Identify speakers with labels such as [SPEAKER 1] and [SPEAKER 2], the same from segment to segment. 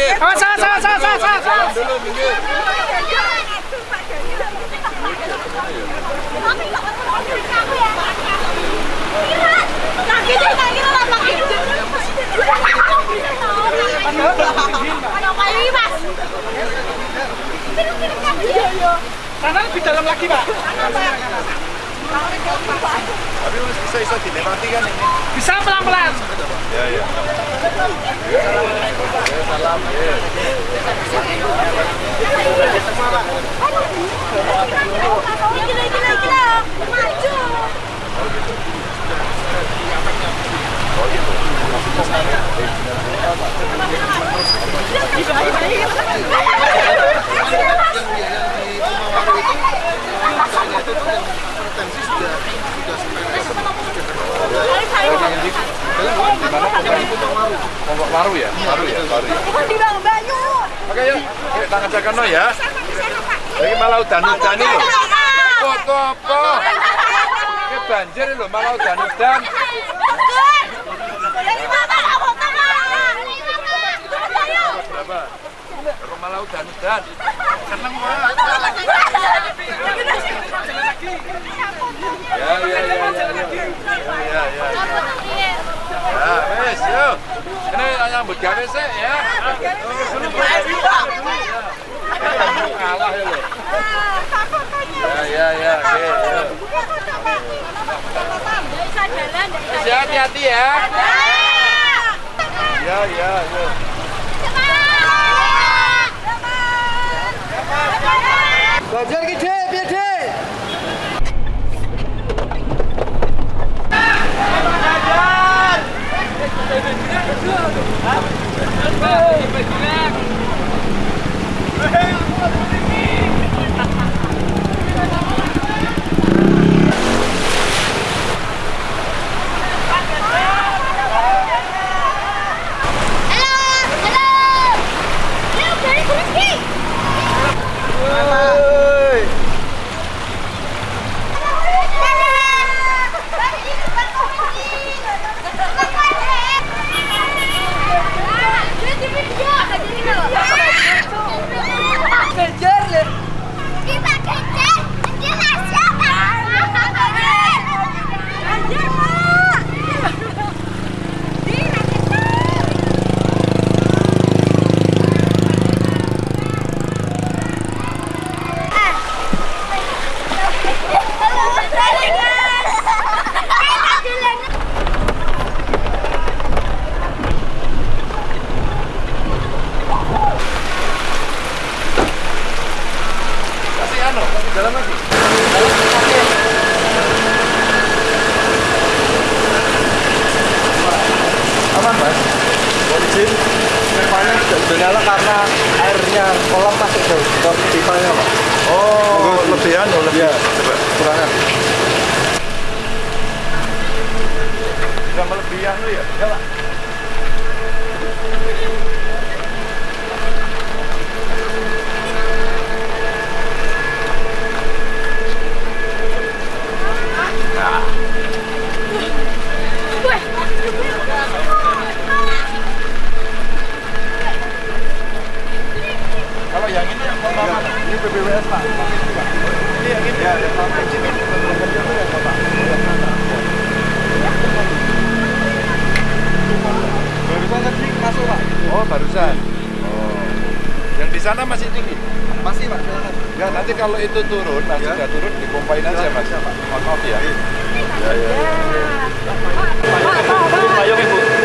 [SPEAKER 1] minggir.
[SPEAKER 2] Oh, salah, salah, salah, salah, salah, salah.
[SPEAKER 1] Dulu minggir.
[SPEAKER 2] Karena lebih dalam lagi, Pak.
[SPEAKER 1] Tapi masih bisa bisa dilewati kan ini?
[SPEAKER 2] Bisa pelan-pelan.
[SPEAKER 1] Ya, ya. Ya, salam. Ya. Pondok ya? Waru ya? Waru ya? Oke yuk, yuk tangan jaga no ya. Lagi malah udan-udan ini loh. Kok apa? Ini banjir loh, malah udan-udan. Berapa? Kok malah udan-udan? Seneng banget. Ya, ya, ya, ya, ya. Ya, ya, ya. Ya, wes, yuk. Ini nyambut gawe sih ya. Kalah ya lo. Ya, ya, ya. Oke. Wes, ya, hati-hati ya. Ya, ya, Hello! Hello! You can come and ke pipanya pak. Oh, lebihan, oh lebih. Coba kurangan. Sudah melebihan lu ya? Ya pak.
[SPEAKER 3] PBWS Pak.
[SPEAKER 1] Iya, ini.
[SPEAKER 3] Ya,
[SPEAKER 1] ya,
[SPEAKER 3] Pak. Barusan tadi masuk Pak. Oh, barusan. Oh. Yang di sana masih tinggi. Masih Pak.
[SPEAKER 1] Ya, nanti
[SPEAKER 3] kalau itu turun, nanti
[SPEAKER 1] ya. sudah turun dikompain aja ya,
[SPEAKER 3] Mas. Ya, Pak. Maaf
[SPEAKER 1] ya.
[SPEAKER 3] Ya,
[SPEAKER 1] ya. ya.
[SPEAKER 3] Pak,
[SPEAKER 1] Pak, Pak. Pak, Pak.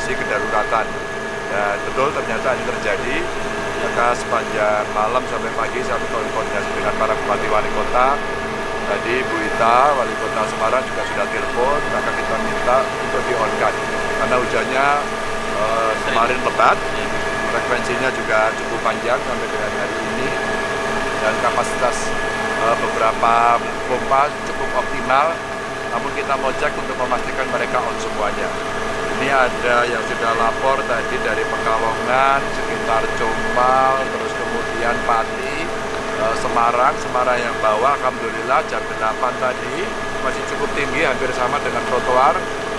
[SPEAKER 1] Kondisi kedaruratan. Dan betul ternyata ini terjadi. Maka sepanjang malam sampai pagi saya berkoordinasi dengan para bupati wali kota. Tadi Bu Ita wali kota Semarang juga sudah telepon. Maka kita minta untuk di on karena hujannya eh, kemarin lebat. Frekuensinya juga cukup panjang sampai dengan hari ini. Dan kapasitas eh, beberapa pompa cukup optimal. Namun kita mau cek untuk memastikan mereka on semuanya ini ada yang sudah lapor tadi dari Pekalongan sekitar Jombang terus kemudian Pati eh, Semarang Semarang yang bawah. Alhamdulillah jam 8 tadi masih cukup tinggi hampir sama dengan trotoar.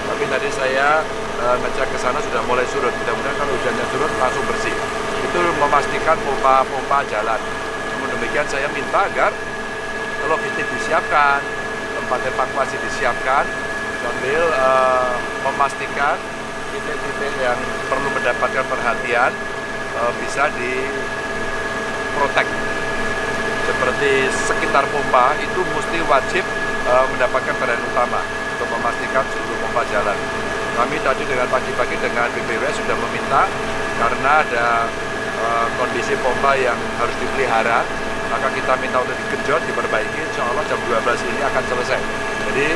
[SPEAKER 1] Tapi tadi saya eh, ngecek ke sana sudah mulai surut. Mudah-mudahan kalau hujannya surut langsung bersih. Itu memastikan pompa-pompa jalan. Namun demikian saya minta agar logistik disiapkan tempat evakuasi disiapkan sambil eh, memastikan titik-titik yang perlu mendapatkan perhatian eh, bisa diprotek seperti sekitar pompa itu mesti wajib eh, mendapatkan perhatian utama untuk memastikan seluruh pompa jalan. Kami tadi dengan pagi-pagi dengan BPW sudah meminta karena ada kondisi pompa yang harus dipelihara, maka kita minta untuk digenjot, diperbaiki, insya Allah jam 12 ini akan selesai. Jadi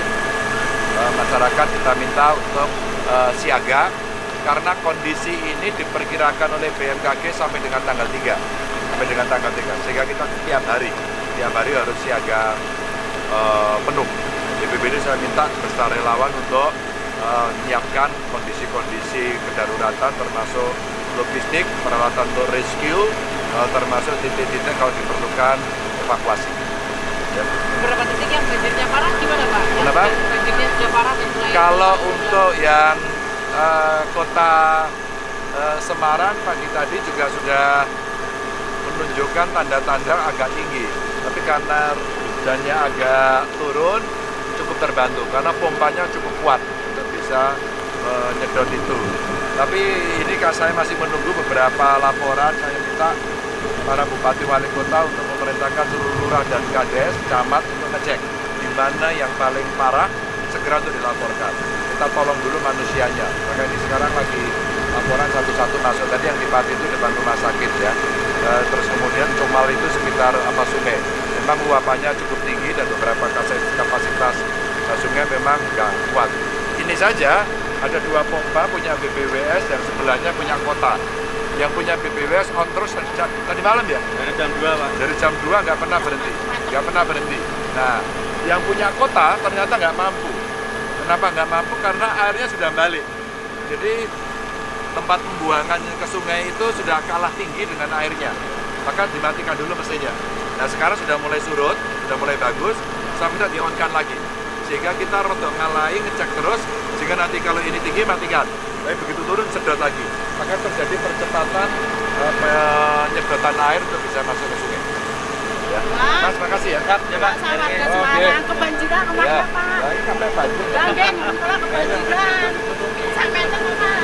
[SPEAKER 1] masyarakat kita minta untuk eh, siaga karena kondisi ini diperkirakan oleh BMKG sampai dengan tanggal 3 sampai dengan tanggal 3 sehingga kita tiap hari tiap hari harus siaga eh, penuh BPBD saya minta beserta relawan untuk eh, menyiapkan kondisi-kondisi kedaruratan termasuk logistik peralatan untuk rescue eh, termasuk titik-titik kalau diperlukan evakuasi.
[SPEAKER 4] Beberapa titik yang banjirnya parah gimana Pak? Yang
[SPEAKER 1] Kenapa?
[SPEAKER 4] Banjirnya sudah parah dan mulai
[SPEAKER 1] Kalau untuk yang eh, kota eh, Semarang pagi tadi juga sudah menunjukkan tanda-tanda agak tinggi. Tapi karena hujannya agak turun, cukup terbantu karena pompanya cukup kuat untuk bisa menyedot itu. Tapi ini saya masih menunggu beberapa laporan. Saya minta para bupati wali kota untuk memerintahkan seluruh lurah dan kades, camat untuk ngecek di mana yang paling parah segera untuk dilaporkan. Kita tolong dulu manusianya. Maka ini sekarang lagi laporan satu-satu masuk. Tadi yang di Pati itu depan rumah sakit ya. Eh, Terus kemudian Comal itu sekitar apa sungai. Memang luapannya cukup tinggi dan beberapa kapasitas sungai memang nggak kuat. Ini saja ada dua pompa punya BPWS dan sebelahnya punya kota. Yang punya BPWS on terus tadi, tadi malam ya?
[SPEAKER 3] Dari jam 2 Pak.
[SPEAKER 1] Dari jam 2 nggak pernah berhenti, nggak pernah berhenti. Nah, yang punya kota ternyata nggak mampu. Kenapa nggak mampu? Karena airnya sudah balik. Jadi tempat pembuangan ke sungai itu sudah kalah tinggi dengan airnya. Maka dimatikan dulu mesinnya. Nah sekarang sudah mulai surut, sudah mulai bagus, saya minta di on-kan lagi. Sehingga kita rodok ngalahin, ngecek terus, sehingga nanti kalau ini tinggi matikan. Tapi begitu turun sedot lagi. Maka terjadi percepatan eh, penyedotan air untuk bisa masuk ke sungai. Ya. Mas, makasih ya.
[SPEAKER 3] Siap, ya Pak.
[SPEAKER 5] Sama warga. Semarang kebanjiran
[SPEAKER 1] Ya,
[SPEAKER 5] ke mana Pak?
[SPEAKER 1] nah, ini sampai banjir.
[SPEAKER 5] Ganggen, kalau kebanjiran. Sampai itu Pak.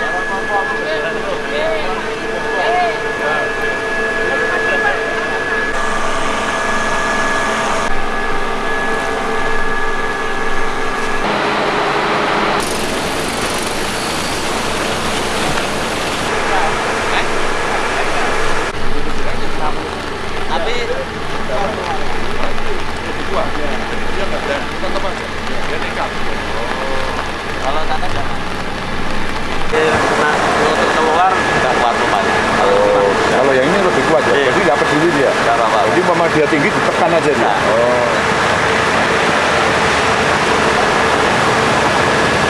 [SPEAKER 3] Tapi
[SPEAKER 1] jadi dia nggak ada, tetap aja. Dia nekat.
[SPEAKER 3] kalau tanda jangan.
[SPEAKER 6] Untuk keluar nggak kuat rupanya. Kalau
[SPEAKER 1] Oh, kalau yang ini lebih kuat ya,
[SPEAKER 6] Iya.
[SPEAKER 1] jadi nggak peduli dia. Jadi umpama dia tinggi ditekan aja dia.
[SPEAKER 6] Nah.
[SPEAKER 1] Oh,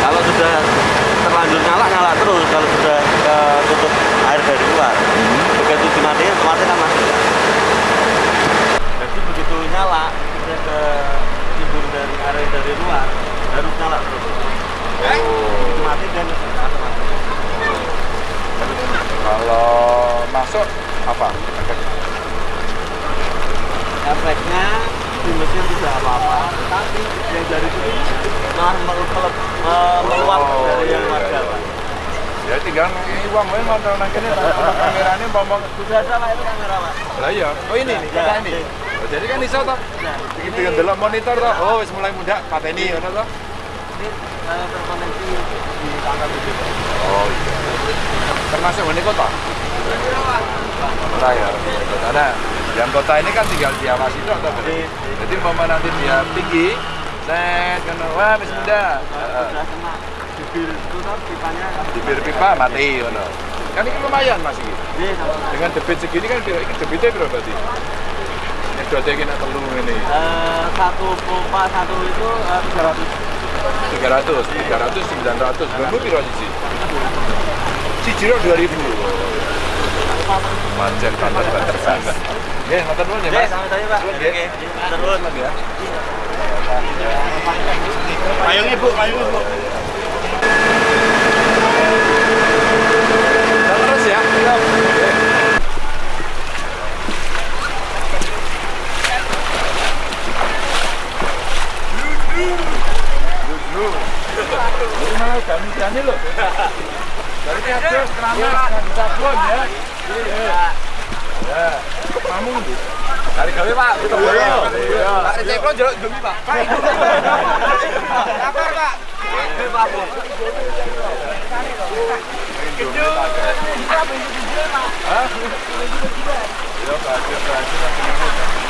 [SPEAKER 6] Kalau sudah terlanjur nyala nyala terus. Kalau sudah eh, tutup air dari luar, begitu dimatiin otomatis kan mati. Nyala, dia ke timbul dari air dari luar, harus nyala terus. Begitu mati dan
[SPEAKER 1] kalau masuk apa?
[SPEAKER 6] efeknya di mesin tidak apa-apa tetapi yang dari sini malah meluap meluap
[SPEAKER 1] Oh,
[SPEAKER 6] dari yang
[SPEAKER 1] iya,
[SPEAKER 6] warga
[SPEAKER 1] iya.
[SPEAKER 6] Pak.
[SPEAKER 1] Ya tinggal ini uang wae mau kene tanpa kamerane ngomong
[SPEAKER 6] sudah ada Pak itu kamera Pak
[SPEAKER 1] Lah iya. Oh ini nih,
[SPEAKER 6] Ya,
[SPEAKER 1] kata ini. Oh, jadi kan iso toh.
[SPEAKER 6] Nah,
[SPEAKER 1] Begitu yang delok monitor toh. Oh, wis mulai muda pateni ngono toh.
[SPEAKER 6] ini eh, terkoneksi di tanggal tujuh Pak.
[SPEAKER 1] Oh iya. Termasuk ini kota. Kota ya. Karena yang kota ini kan tinggal diawasi toh toh.
[SPEAKER 6] Jadi-
[SPEAKER 1] Jadi umpama nanti dia tinggi, set kena wah wis muda.
[SPEAKER 6] Bibir itu toh pipanya
[SPEAKER 1] Bibir pipa mati ngono. Kan ini lumayan Mas iki.
[SPEAKER 6] Iya,
[SPEAKER 1] Dengan debit segini kan debitnya berapa berarti? Nyedotnya kena telu ini.
[SPEAKER 6] Eh, satu pompa satu itu eh, tiga ratus
[SPEAKER 1] 300, 300, 900, berapa piro siji? Siji ro 2000. Macet banget banget banget. Ya, matur nuwun ya, Mas.
[SPEAKER 6] sama saya Pak
[SPEAKER 1] ya.
[SPEAKER 6] Oke, terus
[SPEAKER 1] ya.
[SPEAKER 3] Payung Ibu, payung Ibu.
[SPEAKER 1] Terus ya. Oke. Ini malah gani-gani loh. Dari habis keramas, kan sabun ya. Iya. Ya. Kamu. Kali gawe Pak, kita boyo. Pak Receplo jelek demi Pak. Lapar Pak. Hah? Ya, banjir, banjir, banjir. Ah, bener, Pak. Piye?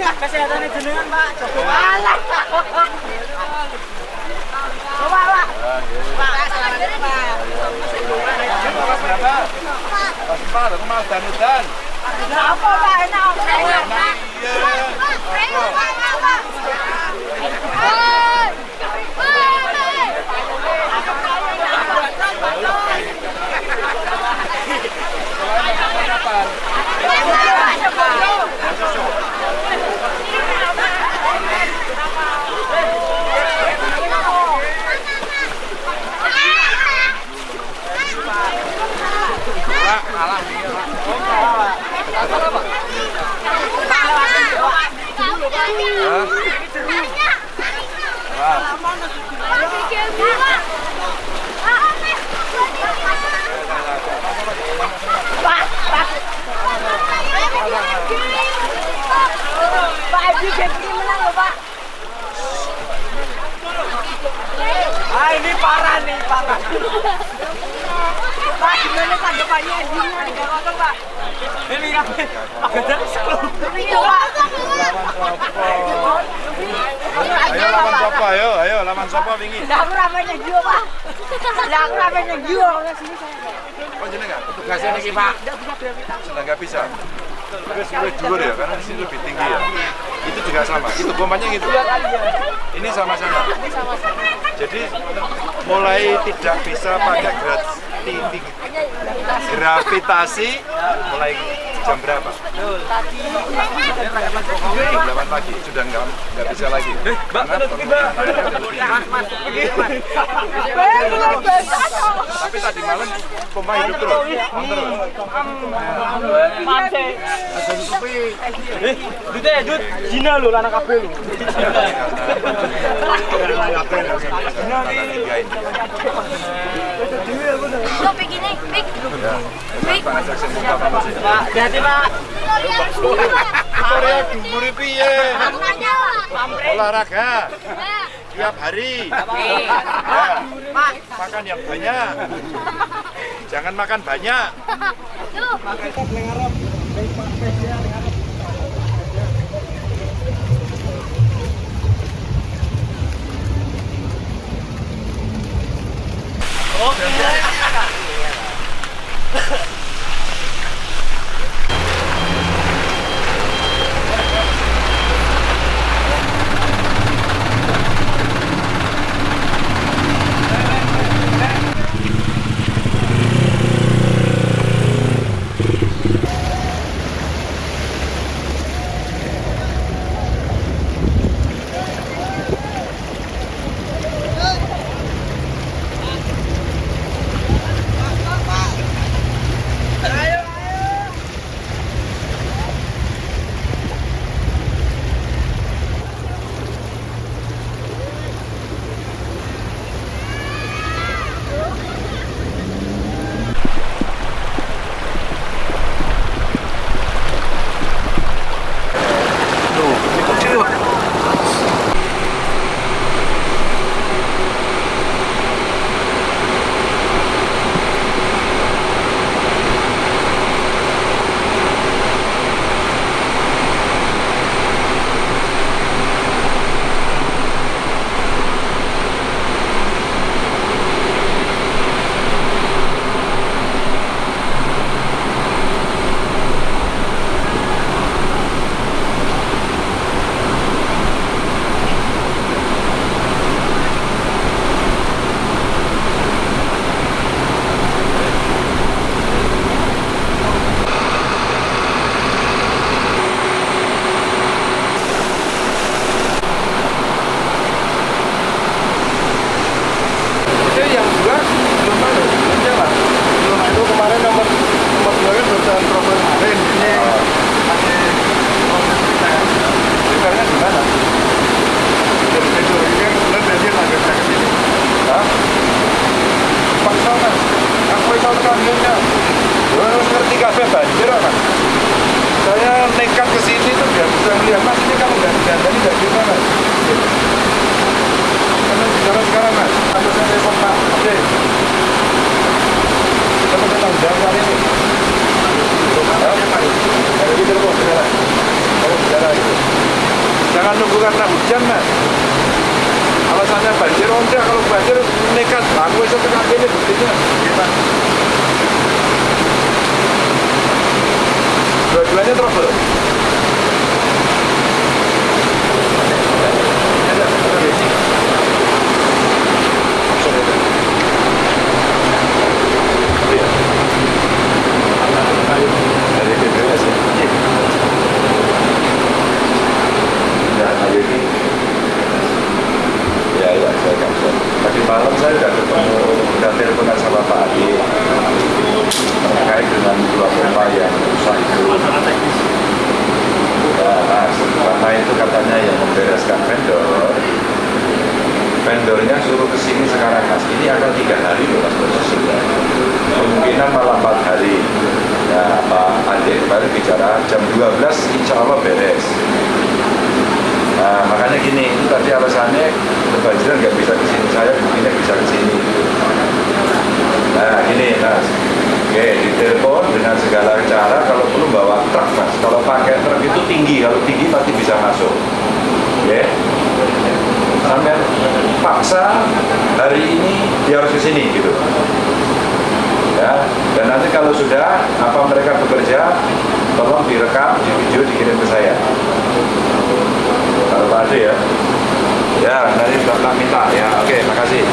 [SPEAKER 5] Kesehatan jenengan Pak, coba Alah. Coba Pak. Pak, selamat Pak.
[SPEAKER 1] Mas empat, aku mau dan-dan.
[SPEAKER 5] Apa Pak, apa?
[SPEAKER 1] Oh, enak. Iya. Pak, alah nih, Pak. Ah,
[SPEAKER 5] ini parah nih parah tanggapannya? Gimana? Gak apa Pak. Ini Pak.
[SPEAKER 1] Ayo lawan sopo, ayo, ayo lawan sopo wingi.
[SPEAKER 5] Lah aku ramen yang jiwa Pak. Lah aku ramen yang jiwa. Sini saya.
[SPEAKER 1] Oh jenengan, tugasnya niki Pak. Sudah nggak bisa. Terus lebih dhuwur ya, karena di sini lebih tinggi ya. Itu juga sama, itu pompanya gitu. Ini sama-sama. Jadi mulai tidak bisa pakai gravitasi, gravitasi. Mulai jam berapa? Jam 8 pagi sudah nggak nggak bisa lagi. Mbak, Tapi tadi malam pompa hidup terus, terus.
[SPEAKER 2] Mate. Eh, Dut ya, Dut. Jina lu, anak kabeh lu.
[SPEAKER 5] Lo begini, Pik. Pik.
[SPEAKER 2] Pak, Pak.
[SPEAKER 1] Korea piye? Olahraga tiap hari. Ya, makan yang banyak. Jangan makan banyak. Itu bisa mas. Karena bicara sekarang mas, aku saya telepon Pak Oke. Kita mau hari ini. Telepon sekarang. Kalau itu. Jangan nunggu karena hujan mas. Alasannya banjir, enggak kalau banjir nekat. Aku bisa tekan ini buktinya. Gimana? Dua-duanya trouble. Ada, ada. Dari BPS ya? Ya, hari ini Ya, ya, saya kapsul Tadi malam saya sudah ketemu Dan teleponan sama Pak Adi Terkait dengan pompa yang rusak itu nah, karena itu katanya yang membereskan vendor. Vendornya suruh ke sini sekarang mas. Ini akan tiga hari loh mas prosesnya. Kemungkinan malah empat hari. Ya Pak Ade kemarin bicara jam 12 insya Allah beres. Nah makanya gini itu tadi alasannya kebanjiran nggak bisa ke sini saya buktinya bisa ke sini. Nah, gini mas. Oke, ditelepon dengan segala cara kalau perlu bawa truk mas. Kalau pakai truk itu tinggi, kalau tinggi pasti bisa masuk. Oke. Sampai paksa hari ini dia harus ke sini gitu. Ya, dan nanti kalau sudah apa mereka bekerja, tolong direkam, di video dikirim ke saya. Kalau Ade ya. Ya, nanti Bapak minta ya. Oke, makasih.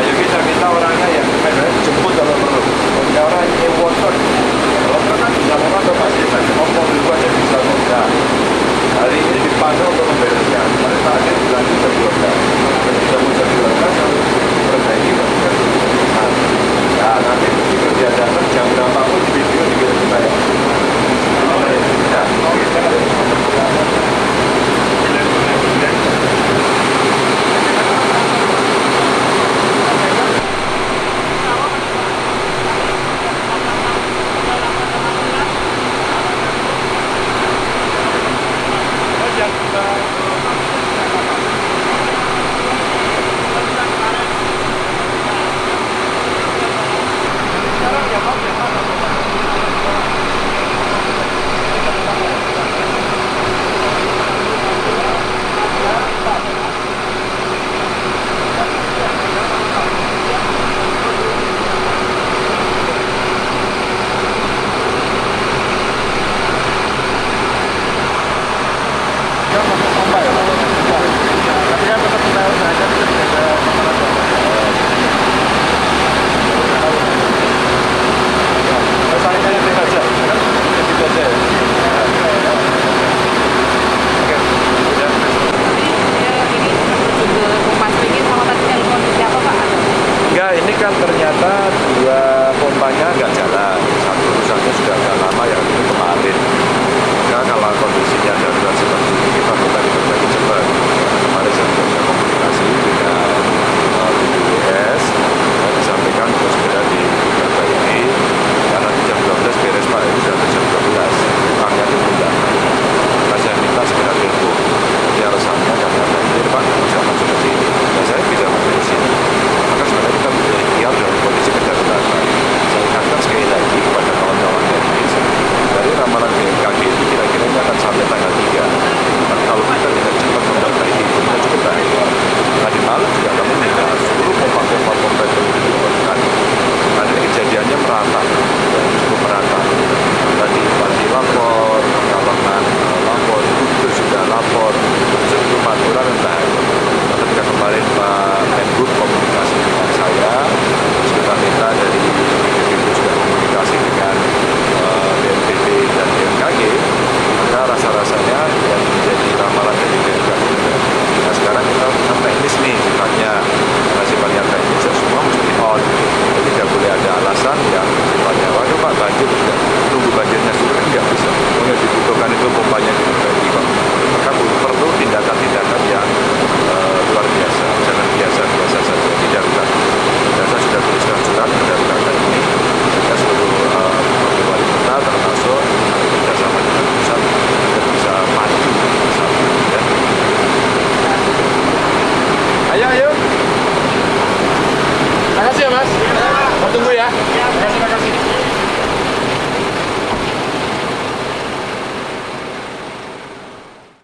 [SPEAKER 1] Ayo kita minta orangnya yang sebenarnya jemput kalau perlu. Punya orang yang. Kalau perlu kan bisa atau pasti ngomong dulu aja bisa enggak. Hari ini dipanggil untuk membereskan. Pada saat ini bilang bisa dilakukan. Bisa bisa dilakukan harus perbaiki. Nah, nanti kerja datang jam berapapun di video dikirim ke saya. Ya, oke. Enggak, ini kan ternyata dua pompanya nggak jalan.